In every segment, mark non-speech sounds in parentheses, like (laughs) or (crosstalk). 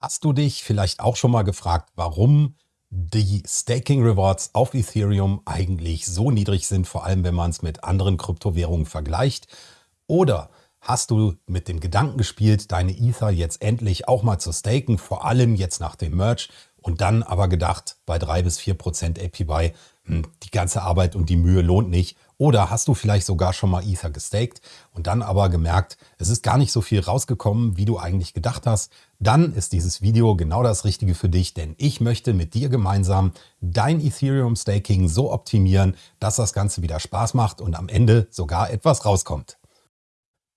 Hast du dich vielleicht auch schon mal gefragt, warum die Staking Rewards auf Ethereum eigentlich so niedrig sind, vor allem wenn man es mit anderen Kryptowährungen vergleicht? Oder hast du mit dem Gedanken gespielt, deine Ether jetzt endlich auch mal zu staken, vor allem jetzt nach dem Merge und dann aber gedacht, bei 3 bis 4 Prozent APY, hm, die ganze Arbeit und die Mühe lohnt nicht oder hast du vielleicht sogar schon mal Ether gestaked und dann aber gemerkt, es ist gar nicht so viel rausgekommen, wie du eigentlich gedacht hast. Dann ist dieses Video genau das Richtige für dich, denn ich möchte mit dir gemeinsam dein Ethereum Staking so optimieren, dass das Ganze wieder Spaß macht und am Ende sogar etwas rauskommt.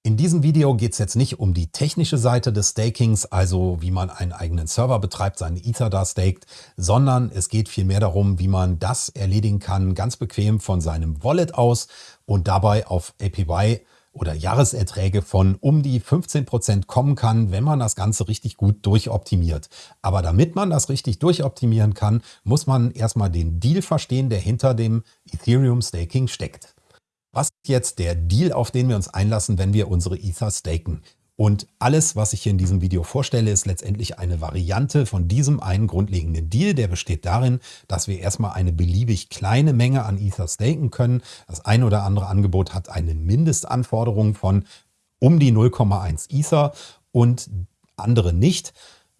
In diesem Video geht es jetzt nicht um die technische Seite des Stakings, also wie man einen eigenen Server betreibt, seine Ether da staked, sondern es geht vielmehr darum, wie man das erledigen kann, ganz bequem von seinem Wallet aus und dabei auf APY oder Jahreserträge von um die 15 Prozent kommen kann, wenn man das Ganze richtig gut durchoptimiert. Aber damit man das richtig durchoptimieren kann, muss man erstmal den Deal verstehen, der hinter dem Ethereum Staking steckt. Was ist jetzt der Deal, auf den wir uns einlassen, wenn wir unsere Ether staken? Und alles, was ich hier in diesem Video vorstelle, ist letztendlich eine Variante von diesem einen grundlegenden Deal. Der besteht darin, dass wir erstmal eine beliebig kleine Menge an Ether staken können. Das ein oder andere Angebot hat eine Mindestanforderung von um die 0,1 Ether und andere nicht.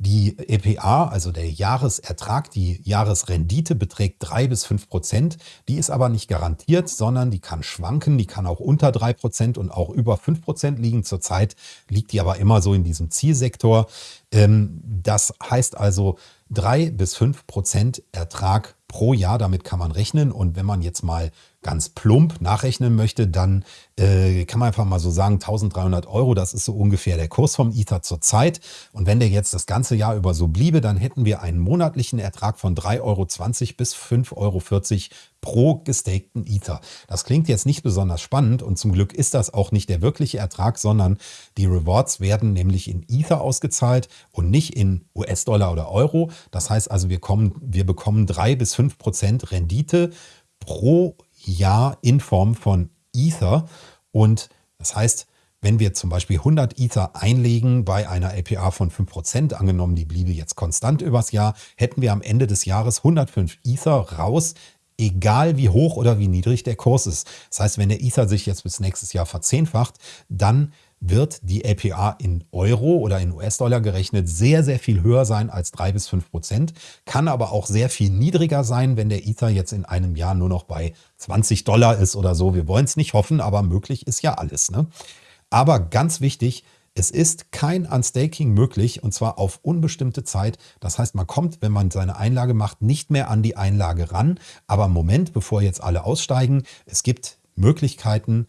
Die EPA, also der Jahresertrag, die Jahresrendite beträgt drei bis fünf Prozent. Die ist aber nicht garantiert, sondern die kann schwanken. Die kann auch unter drei Prozent und auch über fünf Prozent liegen. Zurzeit liegt die aber immer so in diesem Zielsektor. Ähm, das heißt also drei bis fünf Prozent Ertrag pro Jahr. Damit kann man rechnen. Und wenn man jetzt mal ganz plump nachrechnen möchte, dann äh, kann man einfach mal so sagen, 1300 Euro, das ist so ungefähr der Kurs vom Ether zurzeit. Und wenn der jetzt das ganze Jahr über so bliebe, dann hätten wir einen monatlichen Ertrag von 3,20 Euro bis 5,40 Euro pro gestakten Ether. Das klingt jetzt nicht besonders spannend und zum Glück ist das auch nicht der wirkliche Ertrag, sondern die Rewards werden nämlich in Ether ausgezahlt und nicht in US-Dollar oder Euro. Das heißt also, wir, kommen, wir bekommen drei bis fünf Prozent Rendite pro Jahr in Form von Ether. Und das heißt, wenn wir zum Beispiel 100 Ether einlegen bei einer APR von 5%, angenommen die bliebe jetzt konstant übers Jahr, hätten wir am Ende des Jahres 105 Ether raus, egal wie hoch oder wie niedrig der Kurs ist. Das heißt, wenn der Ether sich jetzt bis nächstes Jahr verzehnfacht, dann wird die APR in Euro oder in US-Dollar gerechnet sehr, sehr viel höher sein als drei bis fünf Prozent, kann aber auch sehr viel niedriger sein, wenn der Ether jetzt in einem Jahr nur noch bei 20 Dollar ist oder so. Wir wollen es nicht hoffen, aber möglich ist ja alles. Ne? Aber ganz wichtig, es ist kein Unstaking möglich und zwar auf unbestimmte Zeit. Das heißt, man kommt, wenn man seine Einlage macht, nicht mehr an die Einlage ran. Aber Moment, bevor jetzt alle aussteigen, es gibt Möglichkeiten,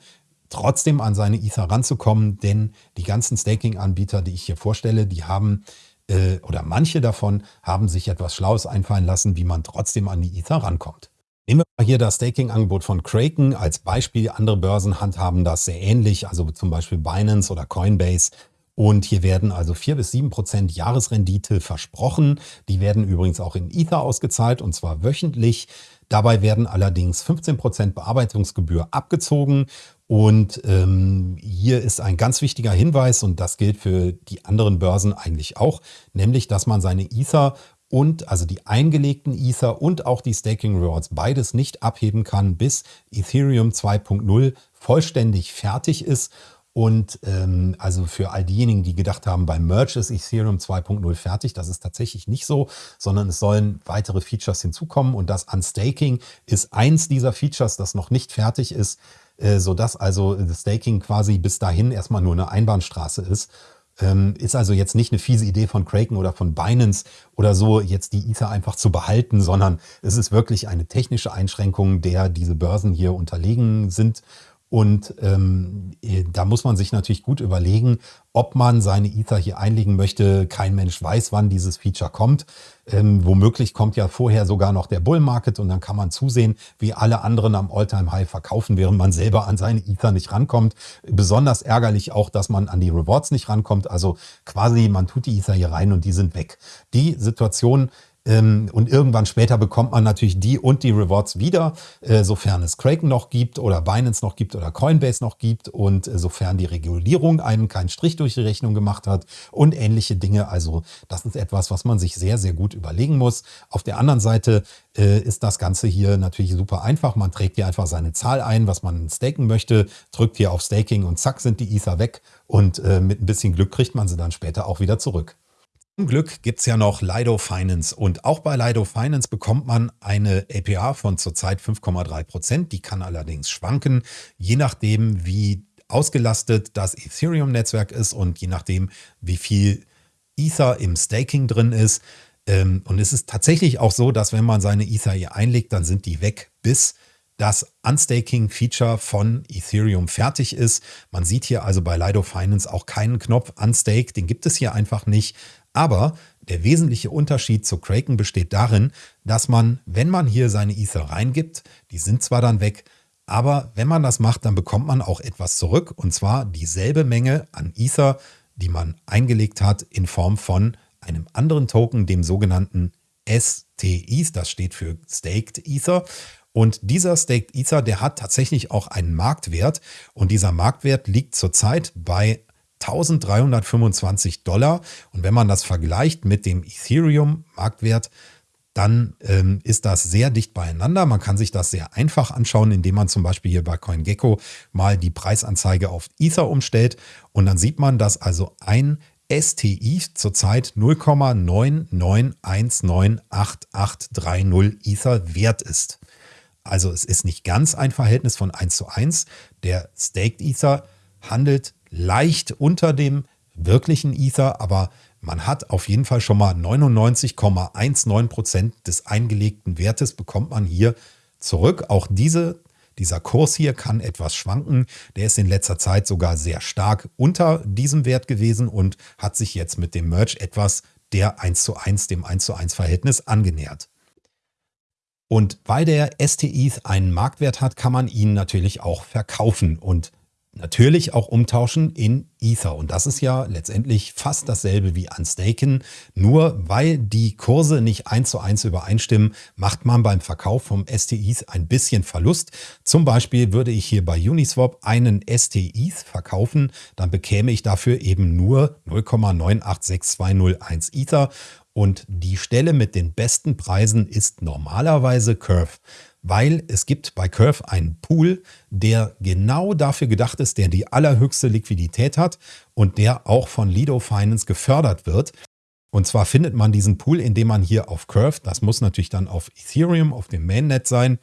trotzdem an seine Ether ranzukommen, denn die ganzen Staking-Anbieter, die ich hier vorstelle, die haben äh, oder manche davon haben sich etwas Schlaues einfallen lassen, wie man trotzdem an die Ether rankommt. Nehmen wir mal hier das Staking-Angebot von Kraken als Beispiel. Andere Börsen handhaben das sehr ähnlich, also zum Beispiel Binance oder Coinbase. Und hier werden also 4 bis 7 Prozent Jahresrendite versprochen. Die werden übrigens auch in Ether ausgezahlt und zwar wöchentlich. Dabei werden allerdings 15 Prozent Bearbeitungsgebühr abgezogen und ähm, hier ist ein ganz wichtiger Hinweis und das gilt für die anderen Börsen eigentlich auch, nämlich dass man seine Ether und also die eingelegten Ether und auch die Staking Rewards beides nicht abheben kann, bis Ethereum 2.0 vollständig fertig ist. Und ähm, also für all diejenigen, die gedacht haben, beim Merge ist Ethereum 2.0 fertig, das ist tatsächlich nicht so, sondern es sollen weitere Features hinzukommen und das Unstaking ist eins dieser Features, das noch nicht fertig ist. Äh, sodass also das Staking quasi bis dahin erstmal nur eine Einbahnstraße ist. Ähm, ist also jetzt nicht eine fiese Idee von Kraken oder von Binance oder so, jetzt die Ether einfach zu behalten, sondern es ist wirklich eine technische Einschränkung, der diese Börsen hier unterlegen sind und ähm, äh, da muss man sich natürlich gut überlegen, ob man seine Ether hier einlegen möchte. Kein Mensch weiß, wann dieses Feature kommt. Ähm, womöglich kommt ja vorher sogar noch der Bull Market und dann kann man zusehen, wie alle anderen am Alltime High verkaufen, während man selber an seine Ether nicht rankommt. Besonders ärgerlich auch, dass man an die Rewards nicht rankommt. Also quasi man tut die Ether hier rein und die sind weg. Die Situation und irgendwann später bekommt man natürlich die und die Rewards wieder, äh, sofern es Kraken noch gibt oder Binance noch gibt oder Coinbase noch gibt und äh, sofern die Regulierung einem keinen Strich durch die Rechnung gemacht hat und ähnliche Dinge. Also das ist etwas, was man sich sehr, sehr gut überlegen muss. Auf der anderen Seite äh, ist das Ganze hier natürlich super einfach. Man trägt hier einfach seine Zahl ein, was man staken möchte, drückt hier auf Staking und zack sind die Ether weg und mit ein bisschen Glück kriegt man sie dann später auch wieder zurück. Zum Glück gibt es ja noch Lido Finance und auch bei Lido Finance bekommt man eine APR von zurzeit 5,3%. Die kann allerdings schwanken, je nachdem wie ausgelastet das Ethereum-Netzwerk ist und je nachdem wie viel Ether im Staking drin ist. Ähm, und es ist tatsächlich auch so, dass wenn man seine Ether hier einlegt, dann sind die weg, bis das Unstaking-Feature von Ethereum fertig ist. Man sieht hier also bei Lido Finance auch keinen Knopf Unstake, den gibt es hier einfach nicht. Aber der wesentliche Unterschied zu Kraken besteht darin, dass man, wenn man hier seine Ether reingibt, die sind zwar dann weg, aber wenn man das macht, dann bekommt man auch etwas zurück und zwar dieselbe Menge an Ether, die man eingelegt hat in Form von einem anderen Token, dem sogenannten STETH, das steht für Staked Ether. Und dieser Staked Ether, der hat tatsächlich auch einen Marktwert und dieser Marktwert liegt zurzeit bei 1325 Dollar. Und wenn man das vergleicht mit dem Ethereum-Marktwert, dann ähm, ist das sehr dicht beieinander. Man kann sich das sehr einfach anschauen, indem man zum Beispiel hier bei CoinGecko mal die Preisanzeige auf Ether umstellt. Und dann sieht man, dass also ein STI zurzeit 0,99198830 Ether wert ist. Also es ist nicht ganz ein Verhältnis von 1 zu 1. Der Staked Ether handelt leicht unter dem wirklichen Ether, aber man hat auf jeden Fall schon mal 99,19 Prozent des eingelegten Wertes bekommt man hier zurück. Auch diese, dieser Kurs hier kann etwas schwanken. Der ist in letzter Zeit sogar sehr stark unter diesem Wert gewesen und hat sich jetzt mit dem Merge etwas der 1 zu 1, dem 1 zu 1 Verhältnis angenähert. Und weil der STI einen Marktwert hat, kann man ihn natürlich auch verkaufen. Und natürlich auch umtauschen in Ether. Und das ist ja letztendlich fast dasselbe wie an Staken. Nur weil die Kurse nicht eins zu eins übereinstimmen, macht man beim Verkauf vom STIs ein bisschen Verlust. Zum Beispiel würde ich hier bei Uniswap einen STIs verkaufen, dann bekäme ich dafür eben nur 0,986201 Ether. Und die Stelle mit den besten Preisen ist normalerweise Curve weil es gibt bei Curve einen Pool, der genau dafür gedacht ist, der die allerhöchste Liquidität hat und der auch von Lido Finance gefördert wird. Und zwar findet man diesen Pool, indem man hier auf Curve, das muss natürlich dann auf Ethereum, auf dem Mainnet sein,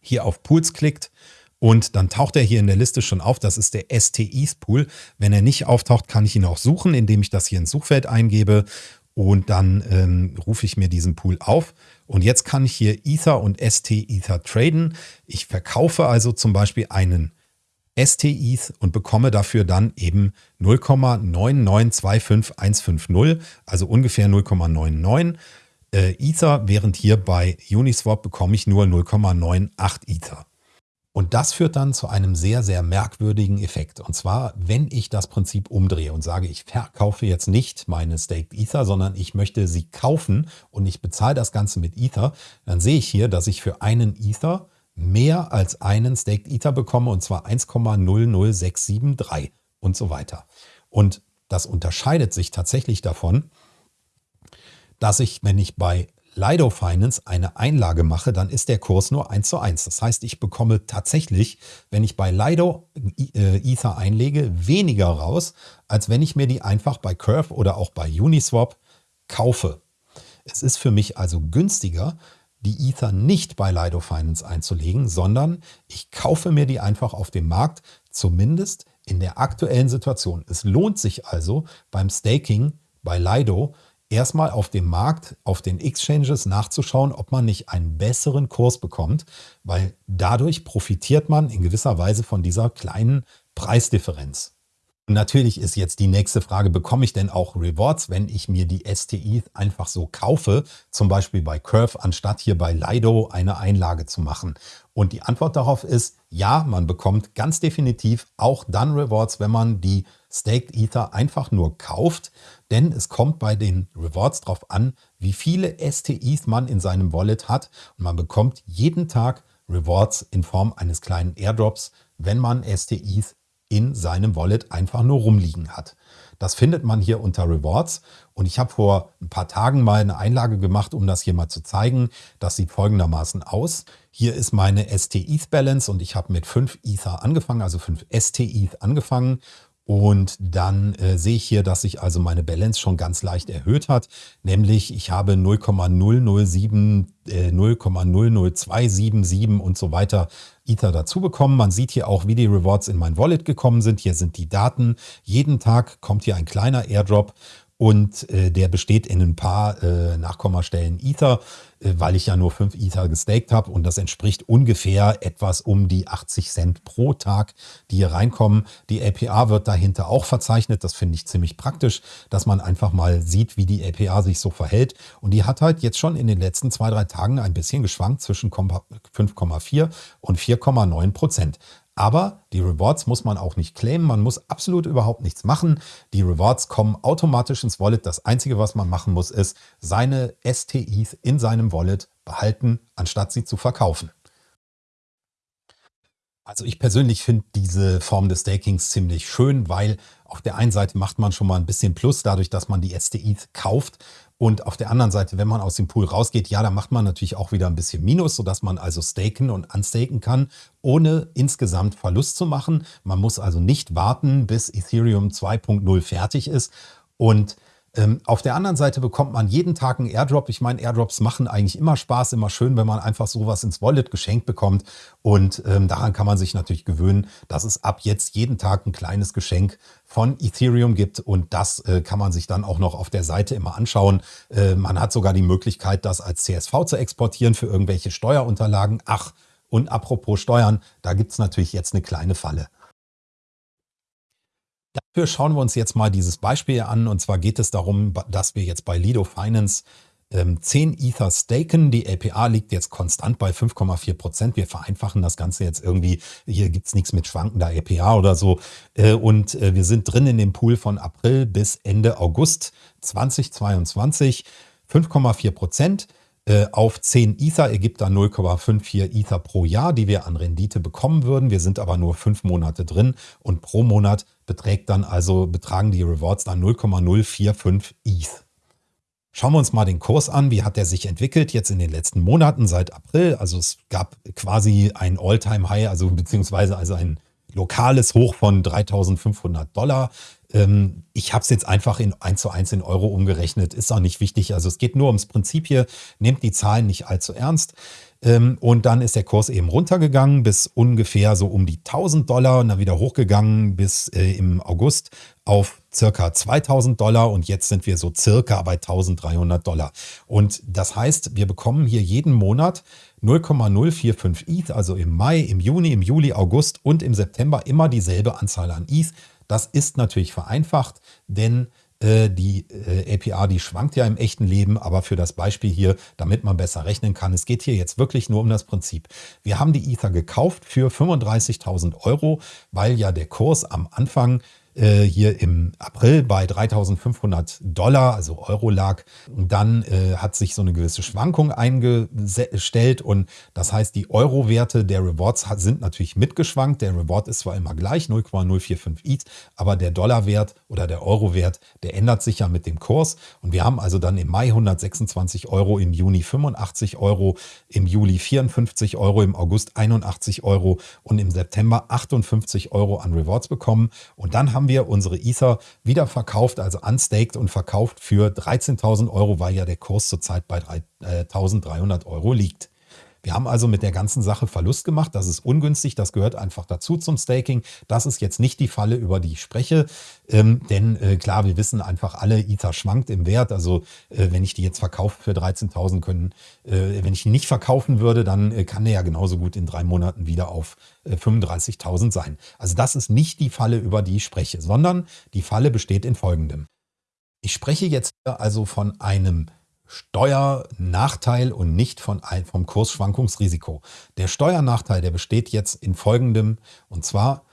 hier auf Pools klickt und dann taucht er hier in der Liste schon auf. Das ist der STIs Pool. Wenn er nicht auftaucht, kann ich ihn auch suchen, indem ich das hier ins Suchfeld eingebe und dann ähm, rufe ich mir diesen Pool auf. Und jetzt kann ich hier Ether und ST Ether traden. Ich verkaufe also zum Beispiel einen ST ETH und bekomme dafür dann eben 0,9925150, also ungefähr 0,99 äh, Ether, während hier bei Uniswap bekomme ich nur 0,98 Ether. Und das führt dann zu einem sehr, sehr merkwürdigen Effekt. Und zwar, wenn ich das Prinzip umdrehe und sage, ich verkaufe jetzt nicht meine Staked Ether, sondern ich möchte sie kaufen und ich bezahle das Ganze mit Ether, dann sehe ich hier, dass ich für einen Ether mehr als einen Staked Ether bekomme und zwar 1,00673 und so weiter. Und das unterscheidet sich tatsächlich davon, dass ich, wenn ich bei Lido Finance eine Einlage mache, dann ist der Kurs nur 1 zu 1. Das heißt, ich bekomme tatsächlich, wenn ich bei Lido äh, Ether einlege, weniger raus, als wenn ich mir die einfach bei Curve oder auch bei Uniswap kaufe. Es ist für mich also günstiger, die Ether nicht bei Lido Finance einzulegen, sondern ich kaufe mir die einfach auf dem Markt, zumindest in der aktuellen Situation. Es lohnt sich also beim Staking bei Lido erstmal auf dem Markt, auf den Exchanges nachzuschauen, ob man nicht einen besseren Kurs bekommt, weil dadurch profitiert man in gewisser Weise von dieser kleinen Preisdifferenz. Natürlich ist jetzt die nächste Frage, bekomme ich denn auch Rewards, wenn ich mir die STI einfach so kaufe, zum Beispiel bei Curve, anstatt hier bei Lido eine Einlage zu machen? Und die Antwort darauf ist, ja, man bekommt ganz definitiv auch dann Rewards, wenn man die Staked Ether einfach nur kauft, denn es kommt bei den Rewards darauf an, wie viele STIs man in seinem Wallet hat und man bekommt jeden Tag Rewards in Form eines kleinen Airdrops, wenn man STIs in seinem Wallet einfach nur rumliegen hat. Das findet man hier unter Rewards und ich habe vor ein paar Tagen mal eine Einlage gemacht, um das hier mal zu zeigen. Das sieht folgendermaßen aus. Hier ist meine ST-ETH Balance und ich habe mit 5 Ether angefangen, also 5 ST-ETH angefangen und dann äh, sehe ich hier, dass sich also meine Balance schon ganz leicht erhöht hat. Nämlich ich habe 0,007, äh, 0,00277 und so weiter Ether dazu bekommen. Man sieht hier auch, wie die Rewards in mein Wallet gekommen sind. Hier sind die Daten. Jeden Tag kommt hier ein kleiner Airdrop und äh, der besteht in ein paar äh, Nachkommastellen Ether, äh, weil ich ja nur 5 Ether gestaked habe und das entspricht ungefähr etwas um die 80 Cent pro Tag, die hier reinkommen. Die APA wird dahinter auch verzeichnet, das finde ich ziemlich praktisch, dass man einfach mal sieht, wie die APA sich so verhält und die hat halt jetzt schon in den letzten zwei, drei Tagen ein bisschen geschwankt zwischen 5,4 und 4,9 Prozent. Aber die Rewards muss man auch nicht claimen, man muss absolut überhaupt nichts machen. Die Rewards kommen automatisch ins Wallet. Das Einzige, was man machen muss, ist seine STIs in seinem Wallet behalten, anstatt sie zu verkaufen. Also ich persönlich finde diese Form des Stakings ziemlich schön, weil auf der einen Seite macht man schon mal ein bisschen Plus dadurch, dass man die STIs kauft. Und auf der anderen Seite, wenn man aus dem Pool rausgeht, ja, da macht man natürlich auch wieder ein bisschen Minus, sodass man also staken und unstaken kann, ohne insgesamt Verlust zu machen. Man muss also nicht warten, bis Ethereum 2.0 fertig ist. Und auf der anderen Seite bekommt man jeden Tag einen Airdrop. Ich meine, Airdrops machen eigentlich immer Spaß, immer schön, wenn man einfach sowas ins Wallet geschenkt bekommt. Und ähm, daran kann man sich natürlich gewöhnen, dass es ab jetzt jeden Tag ein kleines Geschenk von Ethereum gibt. Und das äh, kann man sich dann auch noch auf der Seite immer anschauen. Äh, man hat sogar die Möglichkeit, das als CSV zu exportieren für irgendwelche Steuerunterlagen. Ach, und apropos Steuern, da gibt es natürlich jetzt eine kleine Falle. Dafür schauen wir uns jetzt mal dieses Beispiel an. Und zwar geht es darum, dass wir jetzt bei Lido Finance 10 ähm, Ether staken. Die APA liegt jetzt konstant bei 5,4 Prozent. Wir vereinfachen das Ganze jetzt irgendwie. Hier gibt es nichts mit schwankender APA oder so. Äh, und äh, wir sind drin in dem Pool von April bis Ende August 2022. 5,4 Prozent. Äh, auf 10 Ether ergibt dann 0,54 Ether pro Jahr, die wir an Rendite bekommen würden. Wir sind aber nur fünf Monate drin und pro Monat beträgt dann also, betragen die Rewards dann 0,045 ETH. Schauen wir uns mal den Kurs an. Wie hat der sich entwickelt jetzt in den letzten Monaten seit April? Also es gab quasi ein All-Time-High, also beziehungsweise also ein lokales Hoch von 3.500 Dollar. Ähm, ich habe es jetzt einfach in 1 zu 1 in Euro umgerechnet. Ist auch nicht wichtig. Also es geht nur ums Prinzip hier. Nehmt die Zahlen nicht allzu ernst. Ähm, und dann ist der Kurs eben runtergegangen bis ungefähr so um die 1000 Dollar und dann wieder hochgegangen bis äh, im August auf circa 2000 Dollar und jetzt sind wir so circa bei 1300 Dollar. Und das heißt, wir bekommen hier jeden Monat 0,045 ETH, also im Mai, im Juni, im Juli, August und im September immer dieselbe Anzahl an ETH. Das ist natürlich vereinfacht, denn äh, die äh, APR, die schwankt ja im echten Leben, aber für das Beispiel hier, damit man besser rechnen kann, es geht hier jetzt wirklich nur um das Prinzip. Wir haben die Ether gekauft für 35.000 Euro, weil ja der Kurs am Anfang äh, hier im April bei 3.500 Dollar, also Euro lag. Dann äh, hat sich so eine gewisse Schwankung eingestellt und das heißt, die Euro-Werte der Rewards sind natürlich mitgeschwankt. Der Reward ist zwar immer gleich, 0,045 ETH, aber der Dollarwert oder der Euro-Wert, der ändert sich ja mit dem Kurs. Und wir haben also dann im Mai 126 Euro, im Juni 85 Euro, im Juli 54 Euro, im August 81 Euro und im September 58 Euro an Rewards bekommen. Und dann haben haben wir unsere Ether wieder verkauft, also unstaked und verkauft für 13.000 Euro, weil ja der Kurs zurzeit bei 1.300 äh, Euro liegt. Wir haben also mit der ganzen Sache Verlust gemacht. Das ist ungünstig. Das gehört einfach dazu zum Staking. Das ist jetzt nicht die Falle, über die ich spreche. Ähm, denn äh, klar, wir wissen einfach alle, Ether schwankt im Wert. Also äh, wenn ich die jetzt verkaufe für 13.000 können, äh, wenn ich ihn nicht verkaufen würde, dann äh, kann der ja genauso gut in drei Monaten wieder auf 35.000 äh, sein. Also das ist nicht die Falle, über die ich spreche, sondern die Falle besteht in folgendem. Ich spreche jetzt also von einem Steuernachteil und nicht von vom Kursschwankungsrisiko. Der Steuernachteil, der besteht jetzt in folgendem, und zwar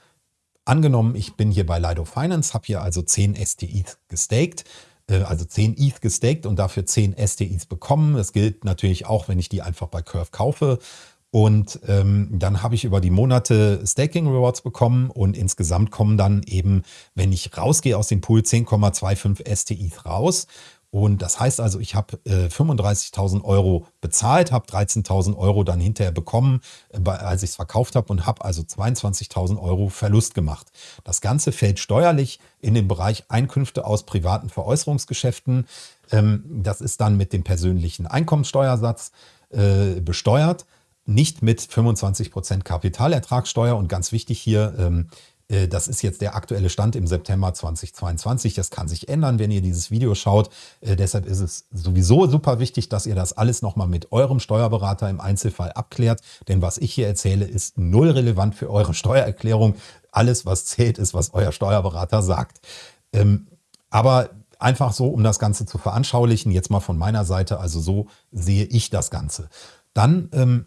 angenommen, ich bin hier bei Lido Finance, habe hier also 10 STIs gestaked, äh, also 10 ETH gestaked und dafür 10 STIs bekommen. Das gilt natürlich auch, wenn ich die einfach bei Curve kaufe. Und ähm, dann habe ich über die Monate Staking Rewards bekommen und insgesamt kommen dann eben, wenn ich rausgehe aus dem Pool, 10,25 STIs raus. Und das heißt also, ich habe äh, 35.000 Euro bezahlt, habe 13.000 Euro dann hinterher bekommen, äh, als ich es verkauft habe und habe also 22.000 Euro Verlust gemacht. Das Ganze fällt steuerlich in den Bereich Einkünfte aus privaten Veräußerungsgeschäften. Ähm, das ist dann mit dem persönlichen Einkommensteuersatz äh, besteuert nicht mit 25% Kapitalertragssteuer und ganz wichtig hier, ähm, äh, das ist jetzt der aktuelle Stand im September 2022. Das kann sich ändern, wenn ihr dieses Video schaut. Äh, deshalb ist es sowieso super wichtig, dass ihr das alles nochmal mit eurem Steuerberater im Einzelfall abklärt. Denn was ich hier erzähle, ist null relevant für eure Steuererklärung. Alles, was zählt, ist, was euer Steuerberater sagt. Ähm, aber einfach so, um das Ganze zu veranschaulichen, jetzt mal von meiner Seite, also so sehe ich das Ganze. Dann ähm,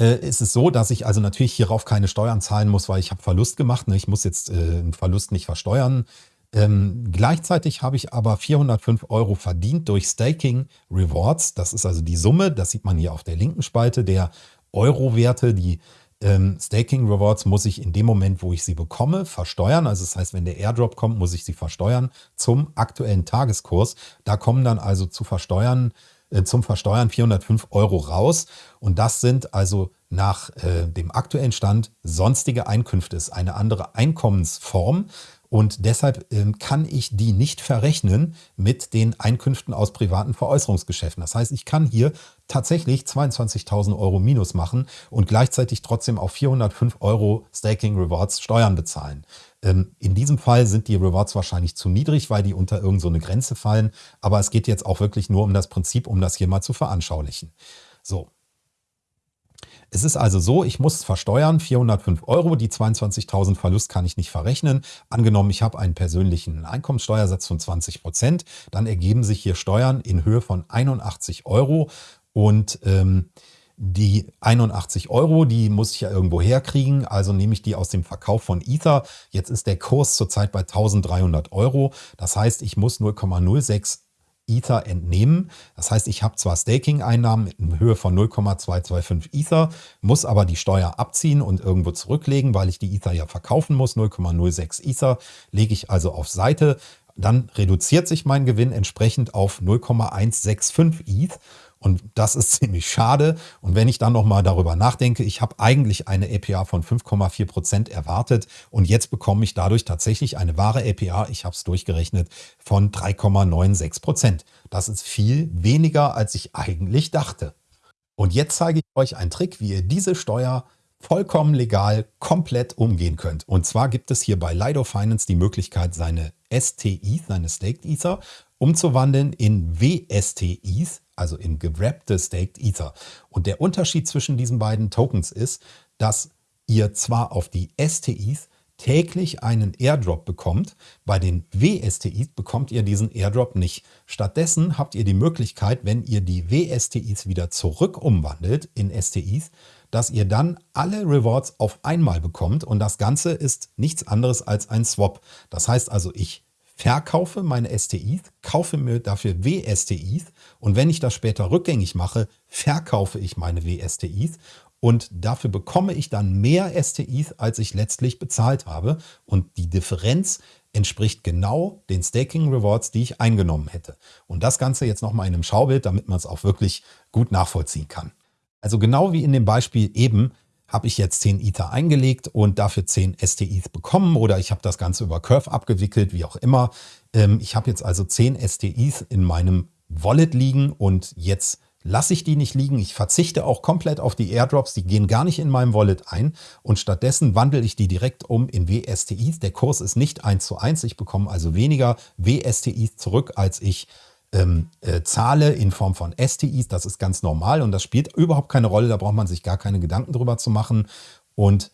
äh, ist es so, dass ich also natürlich hierauf keine Steuern zahlen muss, weil ich habe Verlust gemacht. Ne? Ich muss jetzt äh, einen Verlust nicht versteuern. Ähm, gleichzeitig habe ich aber 405 Euro verdient durch Staking Rewards. Das ist also die Summe, das sieht man hier auf der linken Spalte, der Euro-Werte, die ähm, Staking Rewards muss ich in dem Moment, wo ich sie bekomme, versteuern. Also das heißt, wenn der Airdrop kommt, muss ich sie versteuern zum aktuellen Tageskurs. Da kommen dann also zu versteuern zum Versteuern 405 Euro raus. Und das sind also nach äh, dem aktuellen Stand sonstige Einkünfte. ist eine andere Einkommensform. Und deshalb ähm, kann ich die nicht verrechnen mit den Einkünften aus privaten Veräußerungsgeschäften. Das heißt, ich kann hier tatsächlich 22.000 Euro Minus machen und gleichzeitig trotzdem auf 405 Euro Staking Rewards Steuern bezahlen. Ähm, in diesem Fall sind die Rewards wahrscheinlich zu niedrig, weil die unter irgendeine so Grenze fallen. Aber es geht jetzt auch wirklich nur um das Prinzip, um das hier mal zu veranschaulichen. So. Es ist also so, ich muss versteuern, 405 Euro, die 22.000 Verlust kann ich nicht verrechnen. Angenommen, ich habe einen persönlichen Einkommenssteuersatz von 20 Prozent, dann ergeben sich hier Steuern in Höhe von 81 Euro und ähm, die 81 Euro, die muss ich ja irgendwo herkriegen, also nehme ich die aus dem Verkauf von Ether. Jetzt ist der Kurs zurzeit bei 1300 Euro. Das heißt, ich muss 0,06 Ether entnehmen. Das heißt, ich habe zwar Staking-Einnahmen in Höhe von 0,225 Ether, muss aber die Steuer abziehen und irgendwo zurücklegen, weil ich die Ether ja verkaufen muss. 0,06 Ether lege ich also auf Seite. Dann reduziert sich mein Gewinn entsprechend auf 0,165 ETH und das ist (laughs) ziemlich schade. Und wenn ich dann nochmal darüber nachdenke, ich habe eigentlich eine APA von 5,4 Prozent erwartet und jetzt bekomme ich dadurch tatsächlich eine wahre APA, ich habe es durchgerechnet, von 3,96%. Prozent. Das ist viel weniger, als ich eigentlich dachte. Und jetzt zeige ich euch einen Trick, wie ihr diese Steuer vollkommen legal komplett umgehen könnt. Und zwar gibt es hier bei Lido Finance die Möglichkeit, seine STI, seine Staked Ether, umzuwandeln in WSTIs, also in gewrappte Staked Ether. Und der Unterschied zwischen diesen beiden Tokens ist, dass ihr zwar auf die STIs täglich einen Airdrop bekommt. Bei den WSTIs bekommt ihr diesen Airdrop nicht. Stattdessen habt ihr die Möglichkeit, wenn ihr die WSTIs wieder zurück umwandelt in STIs, dass ihr dann alle Rewards auf einmal bekommt und das Ganze ist nichts anderes als ein Swap. Das heißt also, ich verkaufe meine STIs, kaufe mir dafür WSTIs und wenn ich das später rückgängig mache, verkaufe ich meine WSTIs und dafür bekomme ich dann mehr STIs, als ich letztlich bezahlt habe und die Differenz entspricht genau den Staking Rewards, die ich eingenommen hätte. Und das Ganze jetzt nochmal in einem Schaubild, damit man es auch wirklich gut nachvollziehen kann. Also genau wie in dem Beispiel eben habe ich jetzt 10 Ether eingelegt und dafür 10 STIs bekommen oder ich habe das Ganze über Curve abgewickelt, wie auch immer. Ähm, ich habe jetzt also 10 STIs in meinem Wallet liegen und jetzt lasse ich die nicht liegen. Ich verzichte auch komplett auf die Airdrops, die gehen gar nicht in meinem Wallet ein und stattdessen wandle ich die direkt um in WSTIs. Der Kurs ist nicht 1 zu 1, ich bekomme also weniger WSTIs zurück, als ich ähm, äh, zahle in Form von STIs. Das ist ganz normal und das spielt überhaupt keine Rolle, da braucht man sich gar keine Gedanken drüber zu machen. Und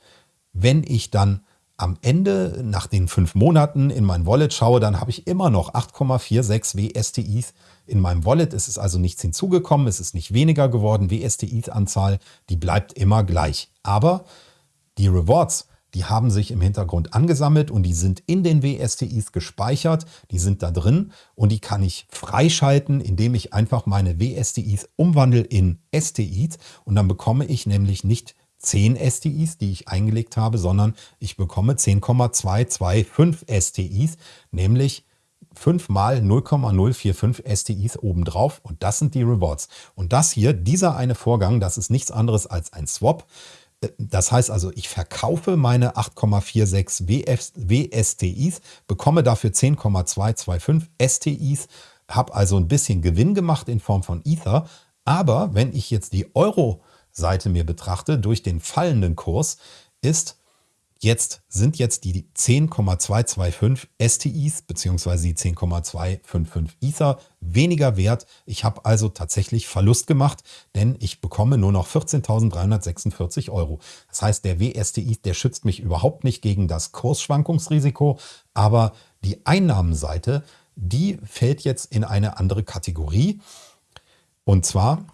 wenn ich dann am Ende nach den fünf Monaten in mein Wallet schaue, dann habe ich immer noch 8,46 WSTIs in meinem Wallet. Es ist also nichts hinzugekommen, es ist nicht weniger geworden. WSTIs-Anzahl, die bleibt immer gleich. Aber die Rewards, die haben sich im Hintergrund angesammelt und die sind in den WSTIs gespeichert. Die sind da drin und die kann ich freischalten, indem ich einfach meine WSTIs umwandle in STIs und dann bekomme ich nämlich nicht 10 STIs, die ich eingelegt habe, sondern ich bekomme 10,225 STIs, nämlich 5 mal 0,045 STIs obendrauf und das sind die Rewards. Und das hier, dieser eine Vorgang, das ist nichts anderes als ein Swap. Das heißt also, ich verkaufe meine 8,46 WSTIs, bekomme dafür 10,225 STIs, habe also ein bisschen Gewinn gemacht in Form von Ether. Aber wenn ich jetzt die Euro Seite mir betrachte, durch den fallenden Kurs, ist jetzt sind jetzt die 10,225 STIs bzw. die 10,255 Ether weniger wert. Ich habe also tatsächlich Verlust gemacht, denn ich bekomme nur noch 14.346 Euro. Das heißt, der WSTI, der schützt mich überhaupt nicht gegen das Kursschwankungsrisiko, aber die Einnahmenseite, die fällt jetzt in eine andere Kategorie. Und zwar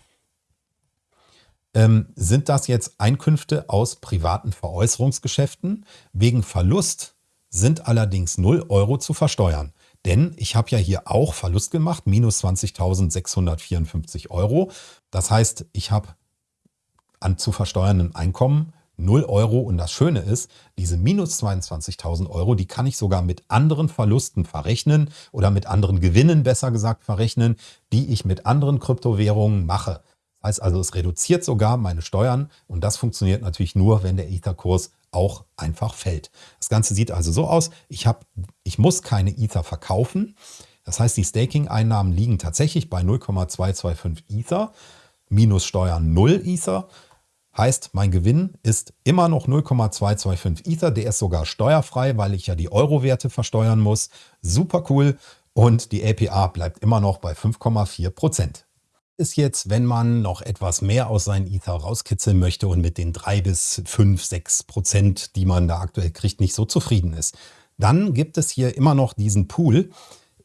ähm, sind das jetzt Einkünfte aus privaten Veräußerungsgeschäften. Wegen Verlust sind allerdings 0 Euro zu versteuern. Denn ich habe ja hier auch Verlust gemacht, minus 20.654 Euro. Das heißt, ich habe an zu versteuernden Einkommen 0 Euro. Und das Schöne ist, diese minus 22.000 Euro, die kann ich sogar mit anderen Verlusten verrechnen oder mit anderen Gewinnen besser gesagt verrechnen, die ich mit anderen Kryptowährungen mache. Heißt also, es reduziert sogar meine Steuern und das funktioniert natürlich nur, wenn der Ether-Kurs auch einfach fällt. Das Ganze sieht also so aus, ich, hab, ich muss keine Ether verkaufen. Das heißt, die Staking-Einnahmen liegen tatsächlich bei 0,225 Ether minus Steuern 0 Ether. Heißt, mein Gewinn ist immer noch 0,225 Ether. Der ist sogar steuerfrei, weil ich ja die Euro-Werte versteuern muss. Super cool. Und die APR bleibt immer noch bei 5,4 Prozent ist jetzt, wenn man noch etwas mehr aus seinen Ether rauskitzeln möchte und mit den drei bis fünf, sechs Prozent, die man da aktuell kriegt, nicht so zufrieden ist. Dann gibt es hier immer noch diesen Pool,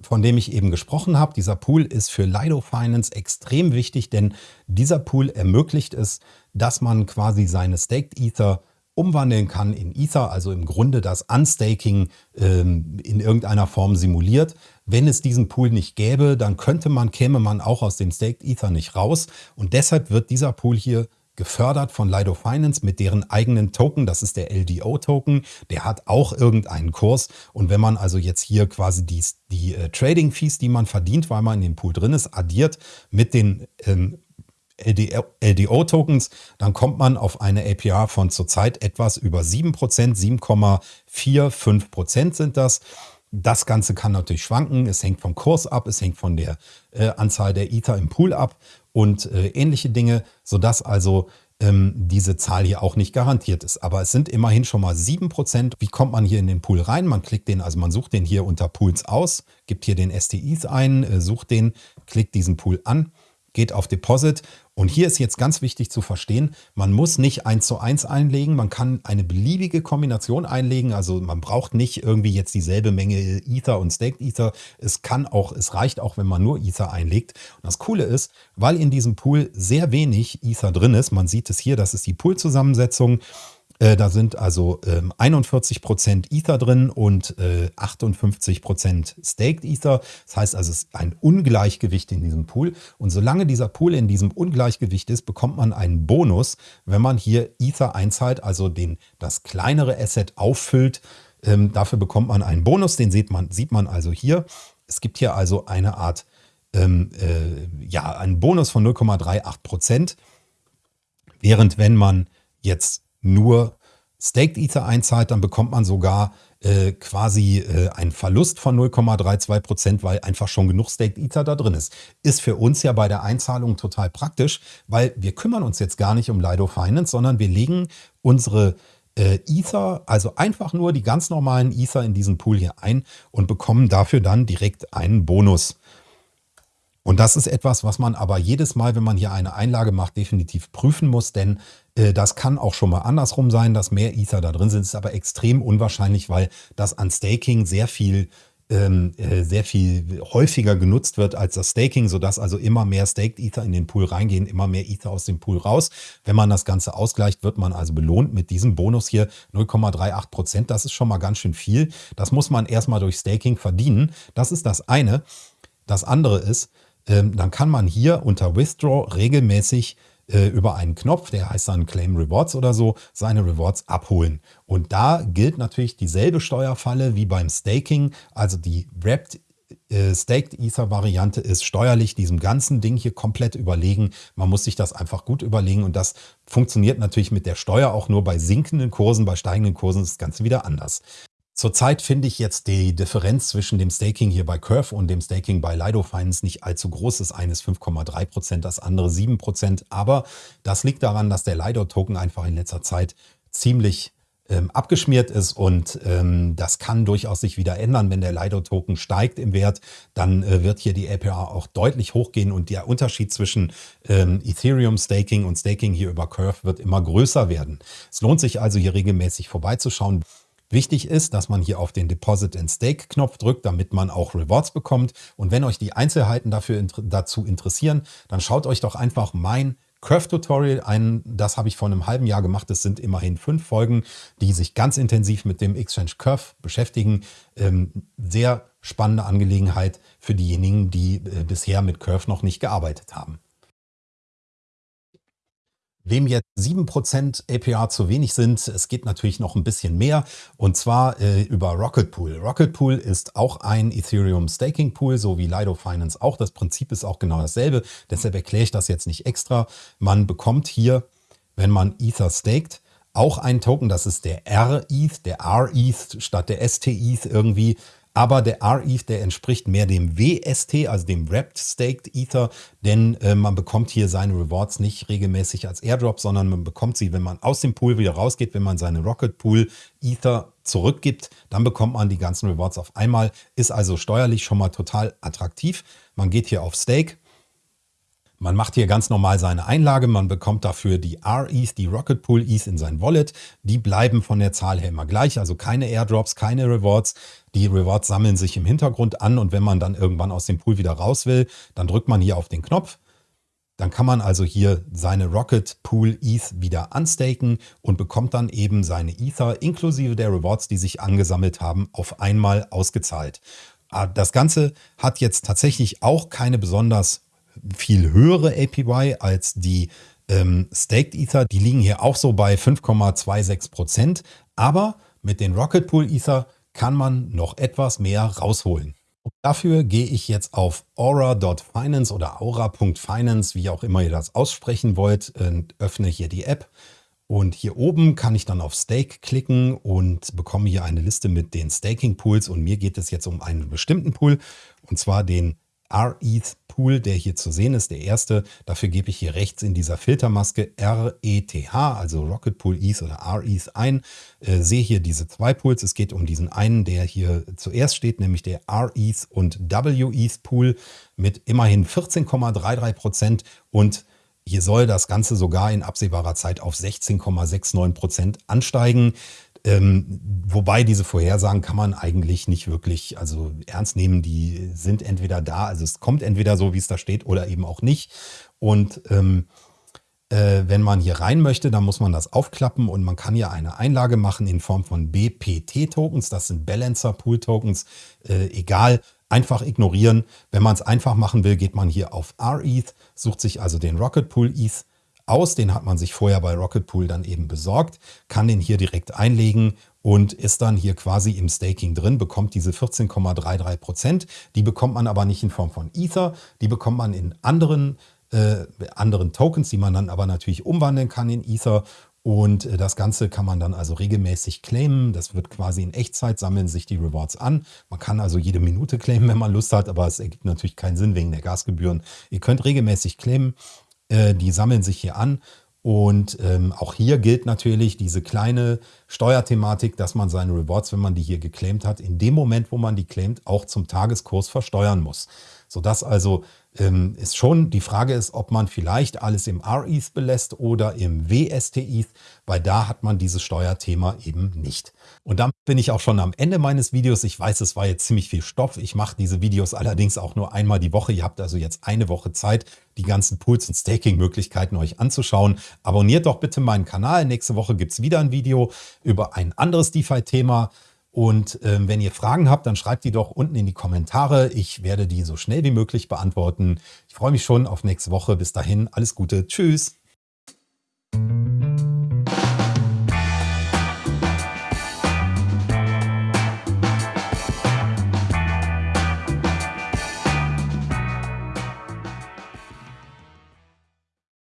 von dem ich eben gesprochen habe. Dieser Pool ist für Lido Finance extrem wichtig, denn dieser Pool ermöglicht es, dass man quasi seine Staked Ether umwandeln kann in Ether, also im Grunde das Unstaking ähm, in irgendeiner Form simuliert. Wenn es diesen Pool nicht gäbe, dann könnte man, käme man auch aus dem Staked Ether nicht raus. Und deshalb wird dieser Pool hier gefördert von Lido Finance mit deren eigenen Token. Das ist der LDO-Token. Der hat auch irgendeinen Kurs. Und wenn man also jetzt hier quasi die, die äh, Trading-Fees, die man verdient, weil man in dem Pool drin ist, addiert mit den ähm, LDO-Tokens, dann kommt man auf eine APR von zurzeit etwas über 7%, 7,45% sind das. Das Ganze kann natürlich schwanken, es hängt vom Kurs ab, es hängt von der äh, Anzahl der Ether im Pool ab und äh, ähnliche Dinge, sodass also ähm, diese Zahl hier auch nicht garantiert ist. Aber es sind immerhin schon mal 7%. Wie kommt man hier in den Pool rein? Man klickt den, also man sucht den hier unter Pools aus, gibt hier den STIs ein, äh, sucht den, klickt diesen Pool an geht auf Deposit. Und hier ist jetzt ganz wichtig zu verstehen, man muss nicht eins zu eins einlegen, man kann eine beliebige Kombination einlegen. Also man braucht nicht irgendwie jetzt dieselbe Menge Ether und Staked Ether. Es kann auch, es reicht auch, wenn man nur Ether einlegt. Und das Coole ist, weil in diesem Pool sehr wenig Ether drin ist, man sieht es hier, das ist die Pool-Zusammensetzung. Äh, da sind also ähm, 41% Ether drin und äh, 58% Staked Ether. Das heißt also, es ist ein Ungleichgewicht in diesem Pool. Und solange dieser Pool in diesem Ungleichgewicht ist, bekommt man einen Bonus, wenn man hier Ether einzahlt, also den, das kleinere Asset auffüllt. Ähm, dafür bekommt man einen Bonus, den sieht man, sieht man also hier. Es gibt hier also eine Art, ähm, äh, ja, einen Bonus von 0,38% Während wenn man jetzt nur Staked Ether einzahlt, dann bekommt man sogar äh, quasi äh, ein Verlust von 0,32%, weil einfach schon genug Staked Ether da drin ist. Ist für uns ja bei der Einzahlung total praktisch, weil wir kümmern uns jetzt gar nicht um Lido Finance, sondern wir legen unsere äh, Ether, also einfach nur die ganz normalen Ether in diesen Pool hier ein und bekommen dafür dann direkt einen Bonus. Und das ist etwas, was man aber jedes Mal, wenn man hier eine Einlage macht, definitiv prüfen muss, denn das kann auch schon mal andersrum sein, dass mehr Ether da drin sind. Ist aber extrem unwahrscheinlich, weil das an Staking sehr viel ähm, äh, sehr viel häufiger genutzt wird als das Staking, sodass also immer mehr Staked Ether in den Pool reingehen, immer mehr Ether aus dem Pool raus. Wenn man das Ganze ausgleicht, wird man also belohnt mit diesem Bonus hier 0,38 Prozent. Das ist schon mal ganz schön viel. Das muss man erstmal durch Staking verdienen. Das ist das eine. Das andere ist, ähm, dann kann man hier unter Withdraw regelmäßig äh, über einen Knopf, der heißt dann Claim Rewards oder so, seine Rewards abholen. Und da gilt natürlich dieselbe Steuerfalle wie beim Staking, also die Wrapped äh, Staked Ether Variante ist steuerlich diesem ganzen Ding hier komplett überlegen. Man muss sich das einfach gut überlegen und das funktioniert natürlich mit der Steuer auch nur bei sinkenden Kursen, bei steigenden Kursen ist das Ganze wieder anders. Zurzeit finde ich jetzt die Differenz zwischen dem Staking hier bei Curve und dem Staking bei Lido Finance nicht allzu groß. Das eine ist 5,3%, das andere 7%. Aber das liegt daran, dass der Lido-Token einfach in letzter Zeit ziemlich ähm, abgeschmiert ist und ähm, das kann durchaus sich wieder ändern. Wenn der Lido-Token steigt im Wert, dann äh, wird hier die APR auch deutlich hochgehen und der Unterschied zwischen ähm, Ethereum-Staking und Staking hier über Curve wird immer größer werden. Es lohnt sich also hier regelmäßig vorbeizuschauen. Wichtig ist, dass man hier auf den Deposit and Stake Knopf drückt, damit man auch Rewards bekommt. Und wenn euch die Einzelheiten dafür, dazu interessieren, dann schaut euch doch einfach mein Curve-Tutorial ein. Das habe ich vor einem halben Jahr gemacht. Es sind immerhin fünf Folgen, die sich ganz intensiv mit dem Exchange Curve beschäftigen. Ähm, sehr spannende Angelegenheit für diejenigen, die äh, bisher mit Curve noch nicht gearbeitet haben. Wem jetzt 7% APR zu wenig sind, es geht natürlich noch ein bisschen mehr und zwar äh, über Rocket Pool. Rocket Pool ist auch ein Ethereum Staking Pool, so wie Lido Finance auch. Das Prinzip ist auch genau dasselbe, deshalb erkläre ich das jetzt nicht extra. Man bekommt hier, wenn man Ether staked, auch einen Token, das ist der R-ETH, der R-ETH statt der ST-ETH irgendwie. Aber der R-ETH, der entspricht mehr dem WST, also dem Wrapped Staked Ether, denn äh, man bekommt hier seine Rewards nicht regelmäßig als Airdrop, sondern man bekommt sie, wenn man aus dem Pool wieder rausgeht, wenn man seine Rocket Pool Ether zurückgibt, dann bekommt man die ganzen Rewards auf einmal. Ist also steuerlich schon mal total attraktiv. Man geht hier auf Stake, man macht hier ganz normal seine Einlage, man bekommt dafür die R-ETH, die Rocket Pool ETH in sein Wallet. Die bleiben von der Zahl her immer gleich, also keine Airdrops, keine Rewards. Die Rewards sammeln sich im Hintergrund an und wenn man dann irgendwann aus dem Pool wieder raus will, dann drückt man hier auf den Knopf. Dann kann man also hier seine Rocket Pool ETH wieder unstaken und bekommt dann eben seine Ether inklusive der Rewards, die sich angesammelt haben, auf einmal ausgezahlt. Ah, das Ganze hat jetzt tatsächlich auch keine besonders viel höhere APY als die ähm, Staked Ether. Die liegen hier auch so bei 5,26 Prozent. Aber mit den Rocket Pool Ether kann man noch etwas mehr rausholen. Und dafür gehe ich jetzt auf aura.finance oder aura.finance, wie auch immer ihr das aussprechen wollt, und öffne hier die App. Und hier oben kann ich dann auf Stake klicken und bekomme hier eine Liste mit den Staking Pools. Und mir geht es jetzt um einen bestimmten Pool, und zwar den RETH Pool, der hier zu sehen ist, der erste. Dafür gebe ich hier rechts in dieser Filtermaske RETH, also Rocket Pool ETH oder RETH ein. Äh, sehe hier diese zwei Pools. Es geht um diesen einen, der hier zuerst steht, nämlich der RETH und WETH Pool mit immerhin 14,33 Prozent und hier soll das Ganze sogar in absehbarer Zeit auf 16,69 Prozent ansteigen. Ähm, wobei diese Vorhersagen kann man eigentlich nicht wirklich also ernst nehmen. Die sind entweder da, also es kommt entweder so, wie es da steht, oder eben auch nicht. Und ähm, äh, wenn man hier rein möchte, dann muss man das aufklappen und man kann hier eine Einlage machen in Form von BPT-Tokens. Das sind Balancer Pool Tokens. Äh, egal, einfach ignorieren. Wenn man es einfach machen will, geht man hier auf RETH, sucht sich also den Rocket Pool ETH aus. Den hat man sich vorher bei Rocket Pool dann eben besorgt, kann den hier direkt einlegen und ist dann hier quasi im Staking drin, bekommt diese 14,33 Prozent. Die bekommt man aber nicht in Form von Ether, die bekommt man in anderen, äh, anderen Tokens, die man dann aber natürlich umwandeln kann in Ether. Und äh, das Ganze kann man dann also regelmäßig claimen. Das wird quasi in Echtzeit, sammeln sich die Rewards an. Man kann also jede Minute claimen, wenn man Lust hat, aber es ergibt natürlich keinen Sinn wegen der Gasgebühren. Ihr könnt regelmäßig claimen, äh, die sammeln sich hier an. Und ähm, auch hier gilt natürlich diese kleine Steuerthematik, dass man seine Rewards, wenn man die hier geclaimt hat, in dem Moment, wo man die claimt, auch zum Tageskurs versteuern muss. Sodass also ähm, ist schon die Frage ist, ob man vielleicht alles im RETH belässt oder im WST-ETH, weil da hat man dieses Steuerthema eben nicht. Und damit bin ich auch schon am Ende meines Videos. Ich weiß, es war jetzt ziemlich viel Stoff. Ich mache diese Videos allerdings auch nur einmal die Woche. Ihr habt also jetzt eine Woche Zeit, die ganzen Pools und Staking-Möglichkeiten euch anzuschauen. Abonniert doch bitte meinen Kanal. Nächste Woche gibt es wieder ein Video über ein anderes DeFi-Thema. Und ähm, wenn ihr Fragen habt, dann schreibt die doch unten in die Kommentare. Ich werde die so schnell wie möglich beantworten. Ich freue mich schon auf nächste Woche. Bis dahin, alles Gute. Tschüss.